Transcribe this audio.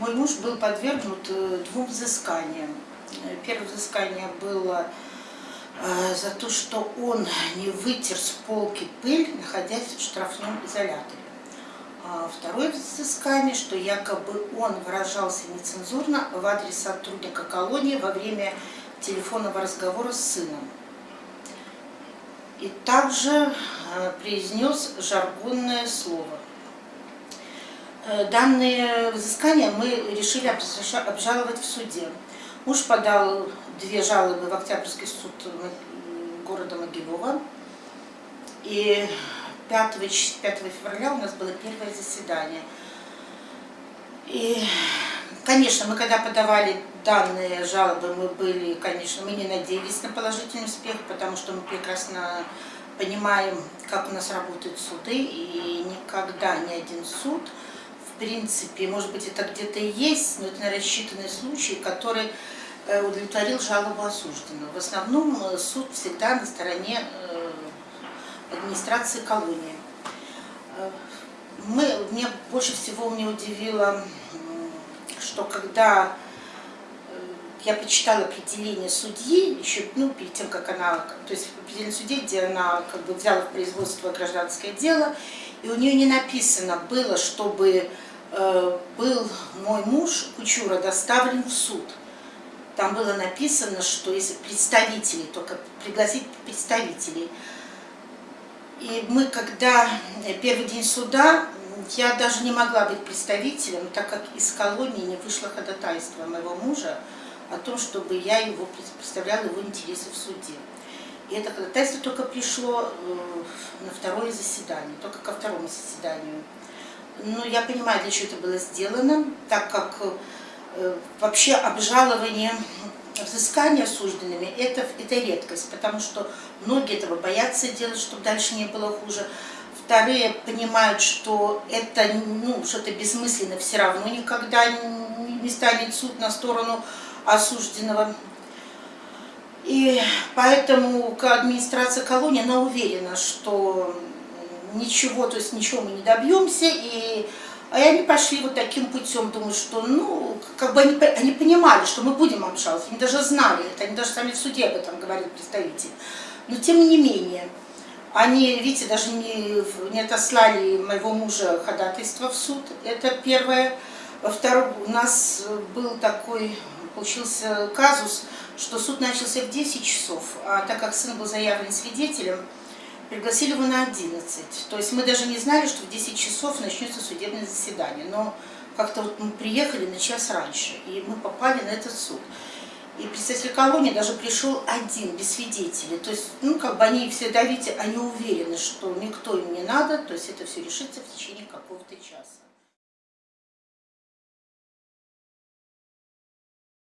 Мой муж был подвергнут э, двум взысканиям. Э, Первое взыскание было э, за то, что он не вытер с полки пыль, находясь в штрафном изоляторе. А второе взыскание, что якобы он выражался нецензурно в адрес сотрудника колонии во время телефонного разговора с сыном. И также произнес жаргонное слово. Данные взыскания мы решили обжаловать в суде. Муж подал две жалобы в Октябрьский суд города Могилева. И 5, 5 февраля у нас было первое заседание. И, конечно, мы когда подавали данные жалобы, мы были, конечно, мы не надеялись на положительный успех, потому что мы прекрасно понимаем, как у нас работают суды, и никогда ни один суд, принципе, может быть, это где-то есть, но это на рассчитанный случай, который э, удовлетворил жалобу осужденного. В основном э, суд всегда на стороне э, администрации колонии. Мы, мне больше всего мне удивило, что когда я почитала определение судьи, еще ну, перед тем, как она, то есть определение судьи, где она как бы взяла в производство гражданское дело, и у нее не написано было, чтобы был мой муж Кучура доставлен в суд. Там было написано, что если представителей, только пригласить представителей. И мы, когда э, первый день суда, я даже не могла быть представителем, так как из колонии не вышло ходатайство моего мужа, о том, чтобы я его представляла его интересы в суде. И это ходатайство только пришло э, на второе заседание, только ко второму заседанию. Но я понимаю, для чего это было сделано, так как э, вообще обжалование взыскания осужденными это, это редкость, потому что многие этого боятся делать, чтобы дальше не было хуже. Вторые понимают, что это ну, что-то бессмысленно все равно никогда не станет суд на сторону осужденного. И поэтому администрация колонии, она уверена, что ничего, то есть ничего мы не добьемся, и а они пошли вот таким путем, думаю, что, ну, как бы они, они понимали, что мы будем обжаловать, они даже знали это, они даже сами в суде об этом говорили, представитель. Но тем не менее, они, видите, даже не, не отослали моего мужа ходатайство в суд, это первое. Во-вторых, у нас был такой получился казус, что суд начался в 10 часов, а так как сын был заявлен свидетелем, пригласили его на 11. То есть мы даже не знали, что в 10 часов начнется судебное заседание. Но как-то вот мы приехали на час раньше, и мы попали на этот суд. И представитель колонии даже пришел один, без свидетелей. То есть, ну, как бы они все давите, они уверены, что никто им не надо, то есть это все решится в течение какого-то часа.